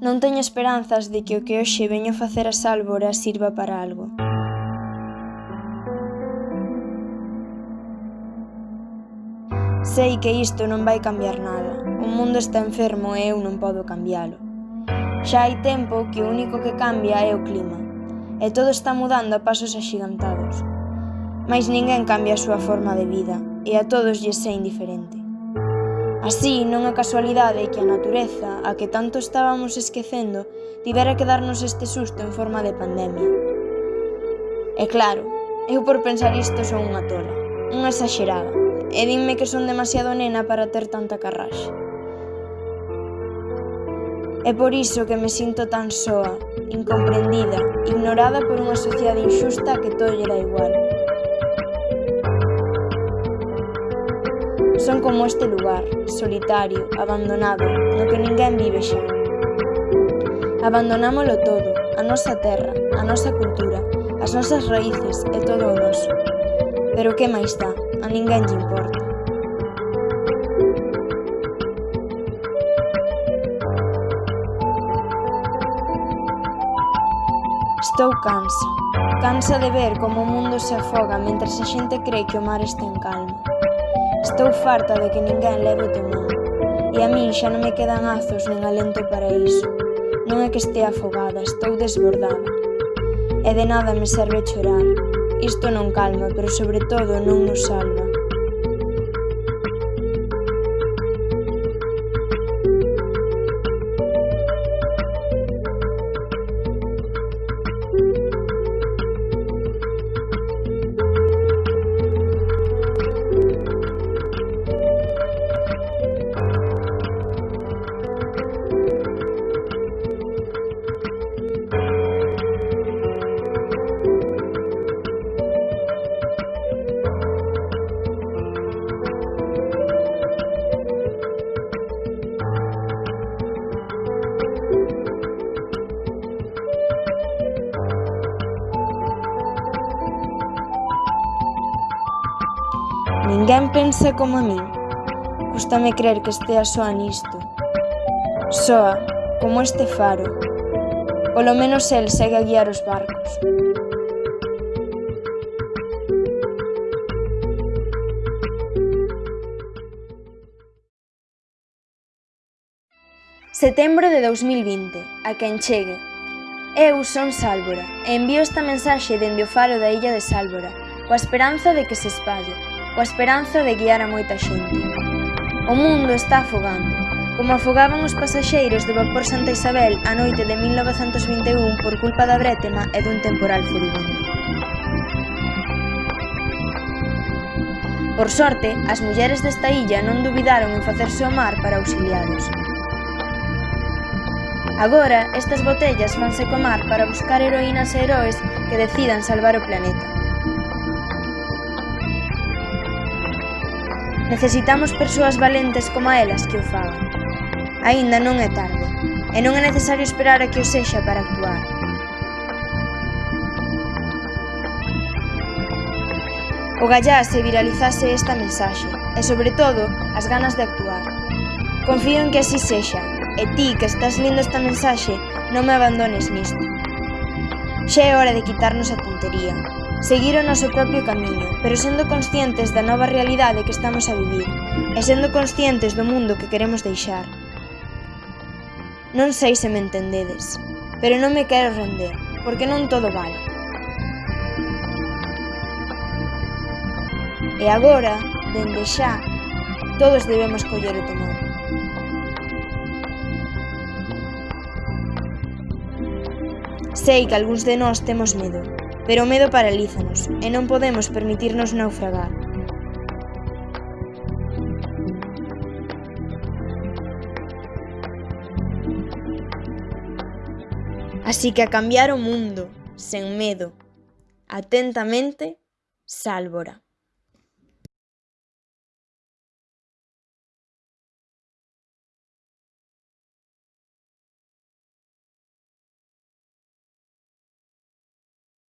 Non teño esperanzas de que o que hoxe veño facer as sálvora sirva para algo. Sei que isto non vai cambiar nada. O mundo está enfermo e eu non podo cambialo. Xa hai tempo que o único que cambia é o clima. E todo está mudando a pasos axigantados. Mais ninguén cambia a súa forma de vida e a todos lles é indiferente. Así, non é casualidade que a natureza, a que tanto estábamos esquecendo, tivera que darnos este susto en forma de pandemia. E claro, eu por pensar isto son unha tola, unha exagerada, e dinme que son demasiado nena para ter tanta carraxe. É por iso que me sinto tan soa, incomprendida, ignorada por unha sociedade injusta que todo lle dá igual. Son como este lugar, solitario, abandonado, no que ninguén vive xa. Abandonámolo todo, a nosa terra, a nosa cultura, as nosas raíces e todo o noso. Pero que máis dá, a ninguén lle importa. Estou cansa. Cansa de ver como o mundo se afoga mentre a xente cree que o mar está en calma. Estou farta de que ninguén leve o tema. E a min xa non me quedan azos nin alento para iso. Non é que estea afogada, estou desbordada. E de nada me serve chorar. Isto non calma, pero sobre todo non nos salva. Ninguén pensa como min. Cústame crer que estea soa nisto. Soa, como este faro. Polo menos el segue a guiar os barcos. Setembro de 2020, a quen chegue. Eu son Sálvora e envío esta mensaxe dende o faro da illa de Sálvora, coa esperanza de que se espalle coa esperanza de guiar a moita xente. O mundo está afogando, como afogaban os pasaxeiros do vapor Santa Isabel a noite de 1921 por culpa da brétema e dun temporal furibundo. Por sorte, as mulleres desta illa non dubidaron en facerse ao mar para auxiliados. Agora, estas botellas fanse comar para buscar heroínas e heróis que decidan salvar o planeta. Necesitamos persoas valentes como elas que o fagan. Aínda non é tarde, e non é necesario esperar a que o sexa para actuar. Ogallá se viralizase esta mensaxe, e sobre todo, as ganas de actuar. Confío en que así sexa, e ti que estás lendo esta mensaxe, non me abandones nisto. Xa é hora de quitarnos a tontería, seguir o noso propio camiño, pero sendo conscientes da nova realidade que estamos a vivir e sendo conscientes do mundo que queremos deixar. Non sei se me entendedes, pero non me quero render, porque non todo vale. E agora, dende xa, todos debemos coller o temor. Sei que algúns de nós temos medo, pero o medo paralízanos e non podemos permitirnos naufragar. Así que a cambiar o mundo, sen medo. Atentamente, Sálvora.